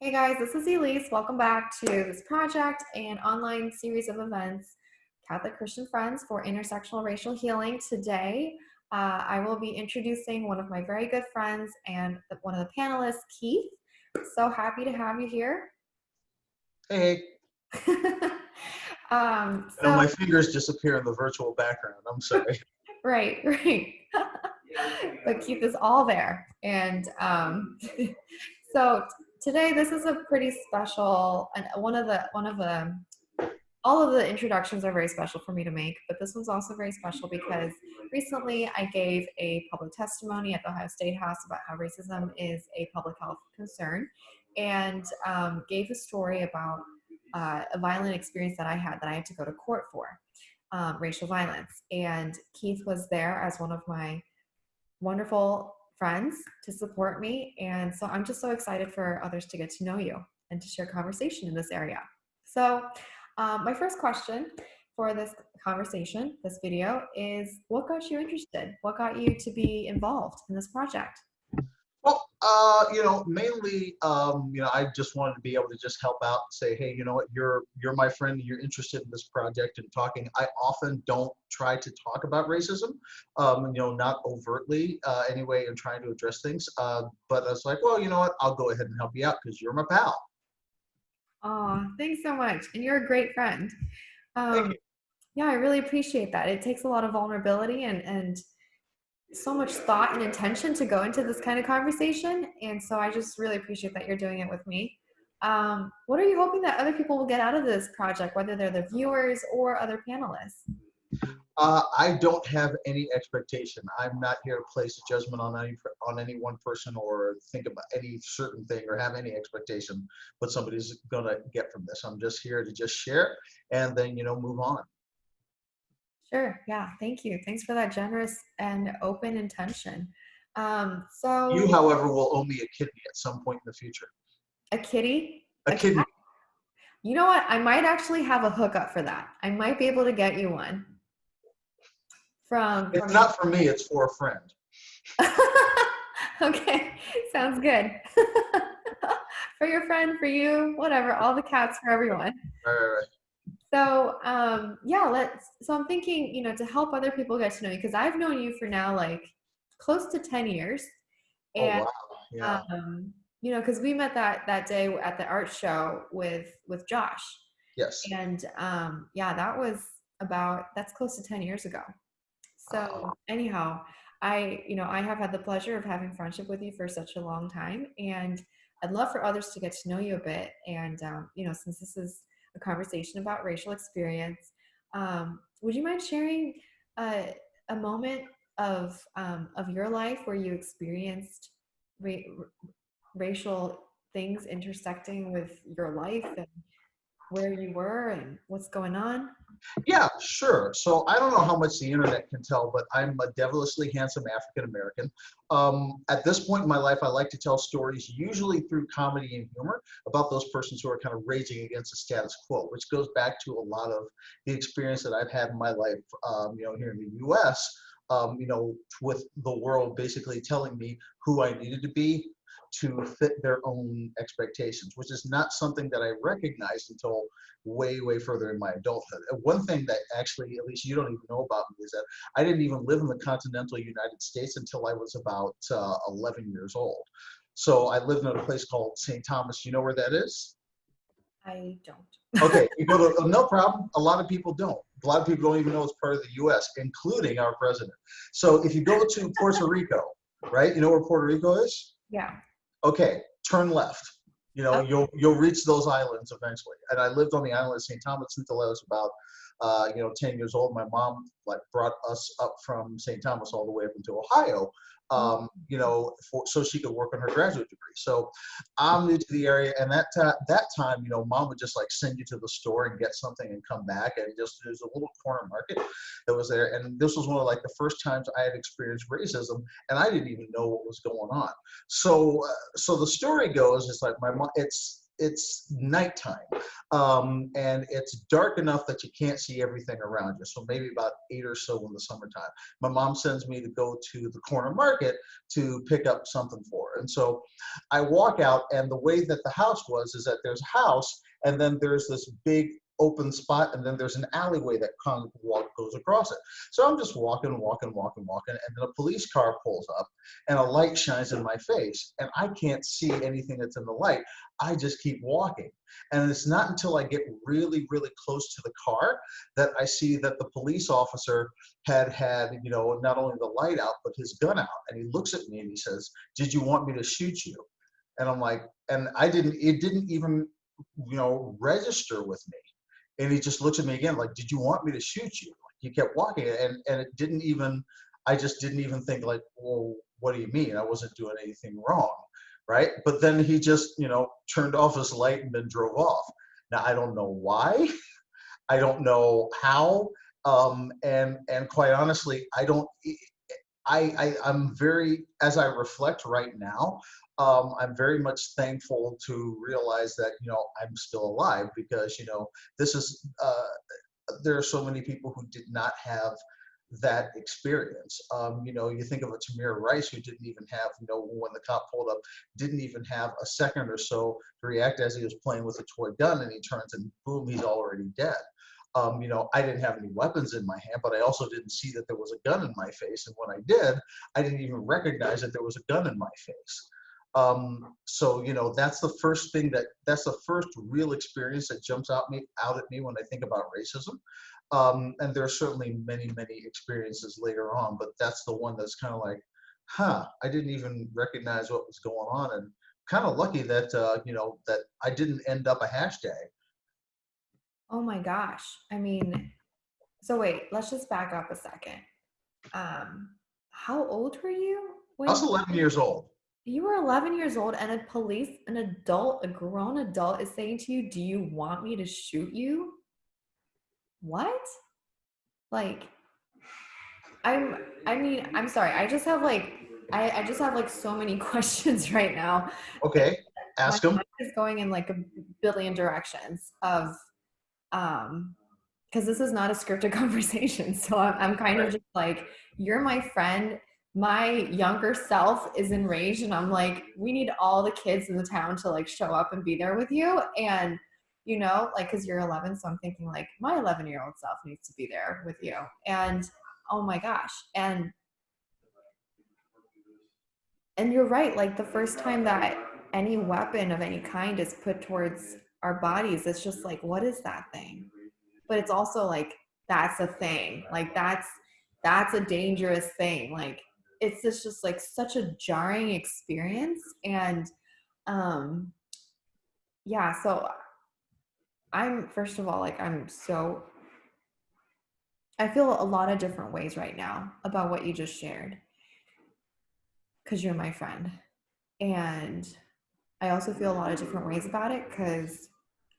Hey guys, this is Elise. Welcome back to this project and online series of events, Catholic Christian Friends for Intersectional Racial Healing. Today, uh, I will be introducing one of my very good friends and one of the panelists, Keith. So happy to have you here. Hey, um, and so, my fingers disappear in the virtual background. I'm sorry. right, right. but Keith is all there. And um, so today this is a pretty special and one of the one of the all of the introductions are very special for me to make but this one's also very special because recently i gave a public testimony at the ohio state house about how racism is a public health concern and um, gave a story about uh, a violent experience that i had that i had to go to court for um, racial violence. And keith was there as one of my wonderful friends to support me. And so I'm just so excited for others to get to know you and to share conversation in this area. So um, my first question for this conversation, this video, is what got you interested? What got you to be involved in this project? Well, uh, you know, mainly, um, you know, I just wanted to be able to just help out and say, hey, you know what, you're you're my friend, you're interested in this project and talking. I often don't try to talk about racism, um, you know, not overtly uh, anyway, and trying to address things. Uh, but I was like, well, you know what, I'll go ahead and help you out because you're my pal. Oh, thanks so much, and you're a great friend. Um, yeah, I really appreciate that. It takes a lot of vulnerability and and so much thought and intention to go into this kind of conversation. And so I just really appreciate that you're doing it with me. Um, what are you hoping that other people will get out of this project, whether they're the viewers or other panelists? Uh, I don't have any expectation. I'm not here to place a judgment on any on any one person or think about any certain thing or have any expectation what somebody's gonna get from this. I'm just here to just share and then you know move on. Sure. Yeah. Thank you. Thanks for that generous and open intention. Um, so You, however, will owe me a kidney at some point in the future. a kitty. A kidney. cat? You know what? I might actually have a hookup for that. I might be able to get you one. From, It's from not for me. It's for a friend. okay, sounds good. for your friend, for you, whatever, all the cats for everyone. Right, right, right. So, um, yeah, let's. So I'm thinking, you know, to help other people get to know you, because I've known you for now like close to ten years, Oh and wow. Yeah. um, you know, because we met that that day at the art show with with Josh, yes. and um, yeah, that was about that's close to ten years ago. So anyhow, I you know I have had the pleasure of having friendship with you for such a long time, and I'd love for others to get to know you a bit. And um, you know, since this is a conversation about racial experience, um, would you mind sharing uh, a moment of um, of your life where you experienced ra- racial things intersecting with your life and where you were and what's going on? Yeah, sure. So I don't know how much the internet can tell, but I'm a devilishly handsome African American. Um, at this point in my life, I like to tell stories, usually through comedy and humor, about those persons who are kind of raging against the status quo, which goes back to a lot of the experience that I've had in my life, um, you know, here in the U.S. Um, you know, with the world basically telling me who I needed to be, to fit their own expectations, which is not something that I recognized until way, way further in my adulthood. One thing that actually, Elise you don't even know about me, is that I didn't even live in the continental United States until I was about uh, 11 years old. So I lived in a place called St. Thomas. You know where that is? I don't. Okay, to, no problem. A lot of people don't. A lot of people don't even know it's part of the U.S., including our president. So if you go to Puerto Rico, right? You know where Puerto Rico is? Yeah. Okay, turn left. You know, Okay. you'll you'll reach those islands eventually. And I lived on the island of St. Thomas until I was about, uh, you know, 10 years old. My mom like brought us up from St. Thomas all the way up into Ohio, um, you know, for, so she could work on her graduate degree. So I'm new to the area, and that that time, you know, mom would just like send you to the store and get something and come back, and just there's a little corner market that was there. And this was one of like the first times I had experienced racism, and I didn't even know what was going on. So, uh, so the story goes, it's like my mom. It's it's nighttime um, and it's dark enough that you can't see everything around you. So maybe about eight or so in the summertime. My mom sends me to go to the corner market to pick up something for her. And so I walk out, and the way that the house was is that there's a house, and then there's this big open spot and then there's an alleyway that walk, goes across it. So I'm just walking, walking, walking, walking, and then a police car pulls up and a light shines in my face and I can't see anything that's in the light. I just keep walking. And it's not until I get really, really close to the car that I see that the police officer had had, you know, not only the light out, but his gun out. And he looks at me and he says, did you want me to shoot you? And I'm like, and I didn't, it didn't even, you know, register with me and he just looks at me again like did you want me to shoot you? Like he kept walking and and it didn't even i just didn't even think like well what do you mean? I wasn't doing anything wrong right? But then he just you know turned off his light and then drove off. Now i don't know why. I don't know how. Um and and quite honestly i don't I, I i'm very as i reflect right now um, I'm very much thankful to realize that you know I'm still alive because you know this is uh, there are so many people who did not have that experience. Um, you know, you think of a Tamir Rice who didn't even have, you know, when the cop pulled up, didn't even have a second or so to react as he was playing with a toy gun, and he turns and boom, he's already dead. Um, you know, I didn't have any weapons in my hand, but I also didn't see that there was a gun in my face. And when I did, I didn't even recognize that there was a gun in my face. Um, so you know that's the first thing that that's the first real experience that jumps out me out at me when I think about racism. Um, and there are certainly many many experiences later on, but that's the one that's kind of like, huh, I didn't even recognize what was going on, and kind of lucky that uh, you know that I didn't end up a hashtag. Oh my gosh! I mean, so wait, let's just back up a second. Um, how old were you? When I was 11 years old you were 11 years old and a police an adult a grown adult is saying to you do you want me to shoot you? What? Like i'm i mean i'm sorry i just have like i, I just have like so many questions right now. Okay ask them. is going in like a billion directions of um because this is not a scripted conversation so i'm, I'm kind right. of just like you're my friend my younger self is enraged and I'm like, we need all the kids in the town to like show up and be there with you. And, you know, like, cause you're 11. So I'm thinking like my 11 year old self needs to be there with you. And oh my gosh. And, and you're right. Like the first time that any weapon of any kind is put towards our bodies, it's just like, what is that thing? But it's also like, that's a thing. Like that's, that's a dangerous thing. Like it's just, just like such a jarring experience and um yeah so i'm first of all like i'm so i feel a lot of different ways right now about what you just shared. Because you're my friend. And i also feel a lot of different ways about it because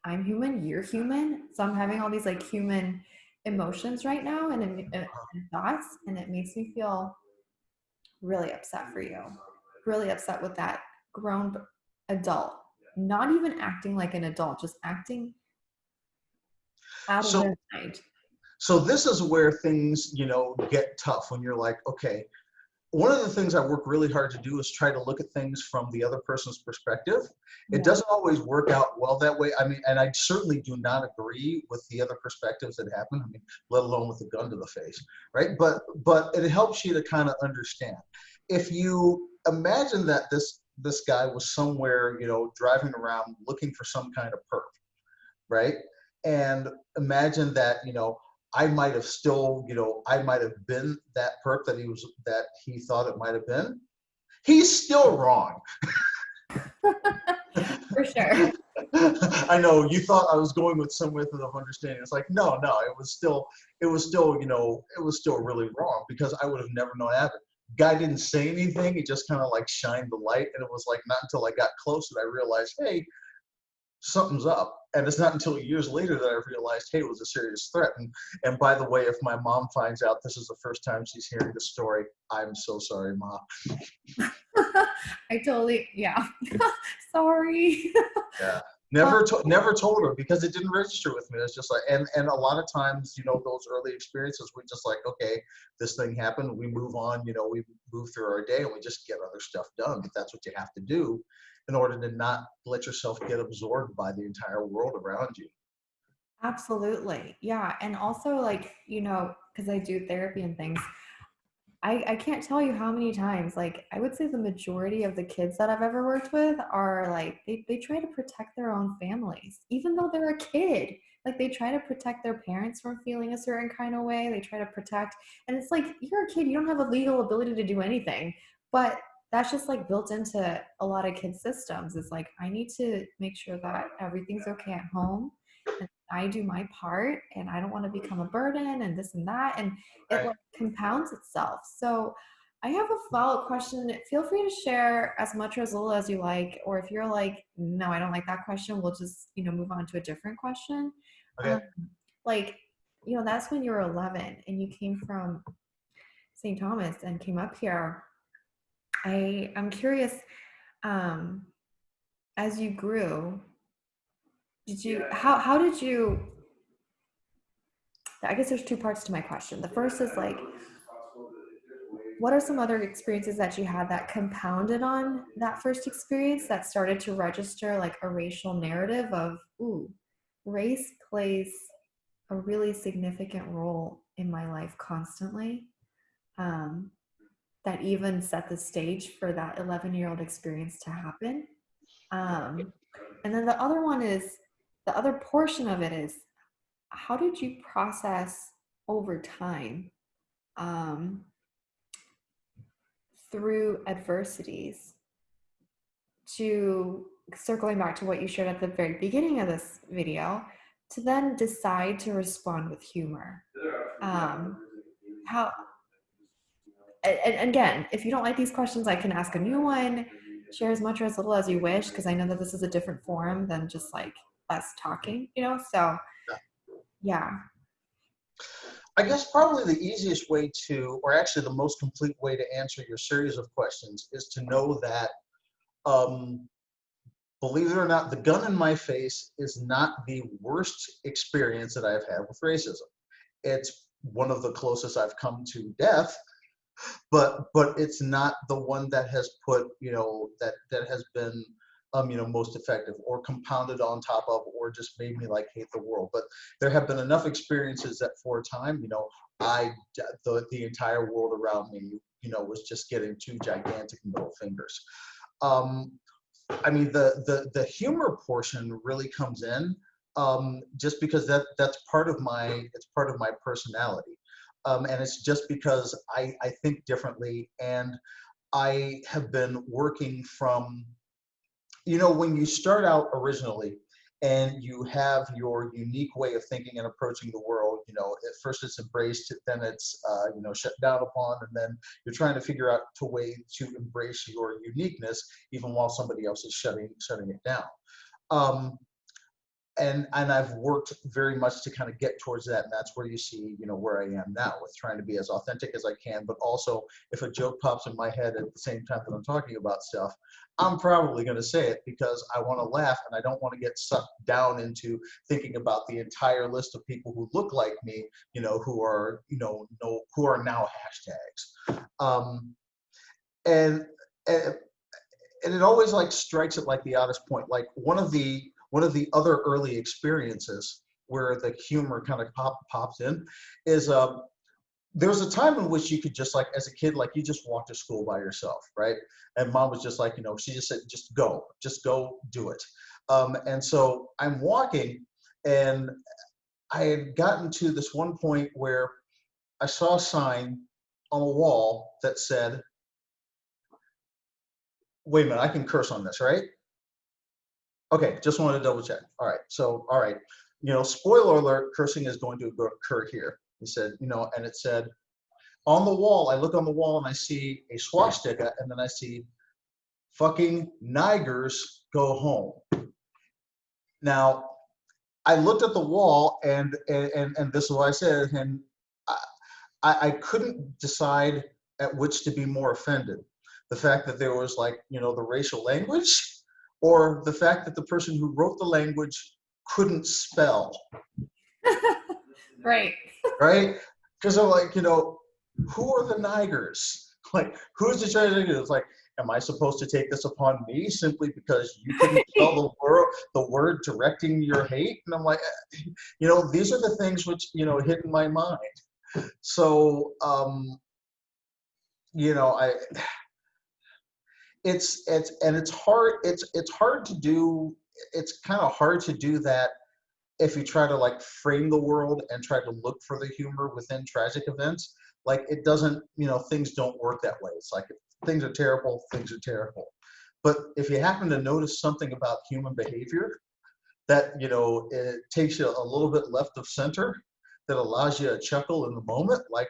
i'm human you're human. So i'm having all these like human emotions right now and, and, and thoughts and it makes me feel really upset for you, really upset with that grown adult, not even acting like an adult, just acting out so, of their mind. So this is where things, you know, get tough when you're like, okay, one of the things I work really hard to do is try to look at things from the other person's perspective. It yeah. doesn't always work out well that way. I mean, and I certainly do not agree with the other perspectives that happen. I mean, let alone with a gun to the face, right? But but it helps you to kind of understand. If you imagine that this this guy was somewhere, you know, driving around looking for some kind of perp, right? And imagine that, you know, I might have still, you know, I might have been that perp that he was that he thought it might have been. He's still wrong. For sure. I know you thought I was going with some method of understanding. It's like no, no, it was still, it was still, you know, it was still really wrong because I would have never known that. Guy didn't say anything. He just kind of like shined the light, and it was like not until I got close that I realized, hey, something's up. And it's not until years later that I realized, hey, it was a serious threat. And, and by the way, if my mom finds out this is the first time she's hearing the story, I'm so sorry, mom. I totally, yeah. sorry. yeah. Never, uh, to, never told her because it didn't register with me. It's just like, and and a lot of times, you know, those early experiences, we just like, okay, this thing happened, we move on. You know, we move through our day and we just get other stuff done. But that's what you have to do in order to not let yourself get absorbed by the entire world around you. Absolutely. Yeah. And also, like, you know, because I do therapy and things, I, I can't tell you how many times, like, I would say the majority of the kids that I've ever worked with are like, they, they try to protect their own families, even though they're a kid. Like, they try to protect their parents from feeling a certain kind of way. They try to protect, and it's like, you're a kid, you don't have a legal ability to do anything. But that's just like built into a lot of kids' systems. Is like, I need to make sure that everything's okay at home. And I do my part and I don't want to become a burden and this and that. And it like compounds itself. So I have a follow up question. Feel free to share as much or as little as you like. Or if you're like, no, I don't like that question, we'll just, you know, move on to a different question. Okay. Um, like, you know, that's when you were 11 and you came from St. Thomas and came up here. I I'm curious, um, as you grew, did you how how did you I guess there's two parts to my question. The first is like what are some other experiences that you had that compounded on that first experience that started to register like a racial narrative of ooh, race plays a really significant role in my life constantly. Um, that even set the stage for that 11 year old experience to happen. Um, and then the other one is the other portion of it is how did you process over time um, through adversities to circling back to what you shared at the very beginning of this video to then decide to respond with humor? Um, how and, again if you don't like these questions i can ask a new one. Share as much or as little as you wish because i know that this is a different forum than just like us talking you know so yeah. I guess probably the easiest way to, or actually the most complete way to answer your series of questions is to know that, um, believe it or not, the gun in my face is not the worst experience that I've had with racism. It's one of the closest I've come to death, but but it's not the one that has put you know that that has been um, you know, most effective or compounded on top of or just made me like hate the world. But there have been enough experiences that for a time, you know, I, the, the entire world around me, you know, was just getting two gigantic middle fingers. Um, I mean, the, the, the humor portion really comes in um, just because that, that's part of my, it's part of my personality. Um, and it's just because I, I think differently and I have been working from you know, when you start out originally and you have your unique way of thinking and approaching the world, you know, at first it's embraced, then it's, uh, you know, shut down upon, and then you're trying to figure out a way to embrace your uniqueness, even while somebody else is shutting, shutting it down. Um, and and I've worked very much to kind of get towards that, and that's where you see, you know, where I am now with trying to be as authentic as I can, but also if a joke pops in my head at the same time that I'm talking about stuff, I'm probably going to say it because I want to laugh and I don't want to get sucked down into thinking about the entire list of people who look like me, you know, who are, you know, no, who are now hashtags, um, and and and it always like strikes at like the oddest point, like one of the one of the other early experiences where the humor kind of pop, pops in is um, there was a time in which you could just like as a kid like you just walk to school by yourself right? And mom was just like you know she just said just go just go do it. Um, and so i'm walking and i had gotten to this one point where i saw a sign on a wall that said wait a minute i can curse on this right Okay, just wanted to double check. All right, so all right, you know, spoiler alert, cursing is going to occur here. He said, you know, and it said on the wall. I look on the wall and I see a swastika, and then I see fucking Nigers go home. Now, I looked at the wall, and and and, this is what I said, and I I couldn't decide at which to be more offended. The fact that there was like you know the racial language or the fact that the person who wrote the language couldn't spell, right. right? Because I'm like, you know, who are the Nigers? Like, who's the judge? It's like, am I supposed to take this upon me simply because you couldn't spell the word, the word directing your hate? And I'm like, you know, these are the things which you know hit in my mind. So, um, you know, I it's it's and it's hard it's it's hard to do it's kind of hard to do that if you try to like frame the world and try to look for the humor within tragic events. Like it doesn't you know things don't work that way. It's like things are terrible things are terrible. But if you happen to notice something about human behavior that you know it takes you a little bit left of center that allows you a chuckle in the moment like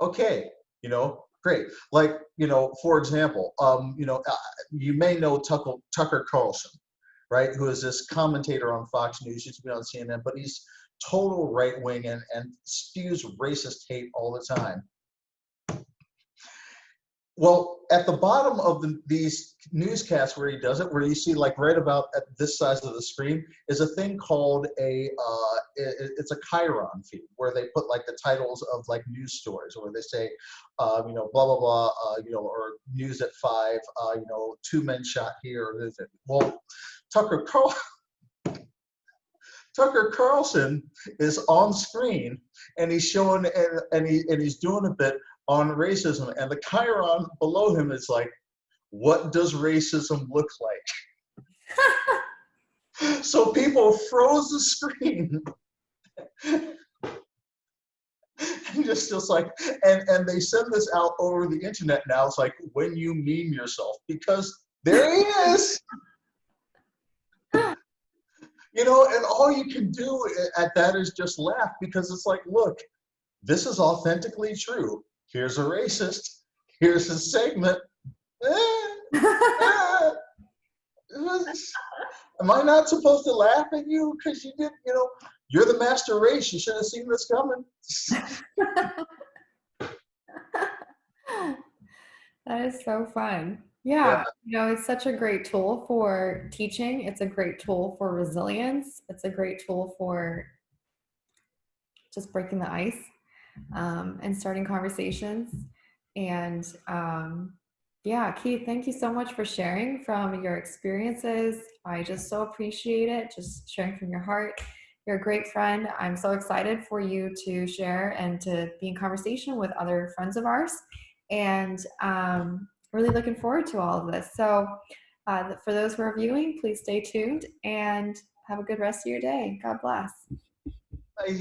okay you know great like you know for example um you know uh, you may know tucker, tucker carlson right who is this commentator on fox news used to be on cnn but he's total right wing and, and spews racist hate all the time. Well, at the bottom of the, these newscasts where he does it, where you see like right about at this size of the screen, is a thing called a uh, it, it's a chyron feed where they put like the titles of like news stories, where they say, uh, you know, blah blah blah, uh, you know, or news at five, uh, you know, two men shot here. Well, Tucker Carl Tucker Carlson is on screen and he's showing and, and, he, and he's doing a bit on racism and the chyron below him is like, what does racism look like? so people froze the screen. and just just like and and they send this out over the internet now it's like when you meme yourself because there he is you know, and all you can do eh, at that is just laugh because it's like, look, this is authentically true. Here's a racist. Here's a segment. Eh, eh. Am I not supposed to laugh at you because you did, you know, you're the master race. You should have seen this coming. that is so fun. Yeah, yeah, you know, it's such a great tool for teaching. It's a great tool for resilience. It's a great tool for just breaking the ice um, and starting conversations. And um, yeah, Keith, thank you so much for sharing from your experiences. I just so appreciate it, just sharing from your heart. You're a great friend. I'm so excited for you to share and to be in conversation with other friends of ours. And um, really looking forward to all of this. So uh, for those who are viewing, please stay tuned and have a good rest of your day. God bless. Bye,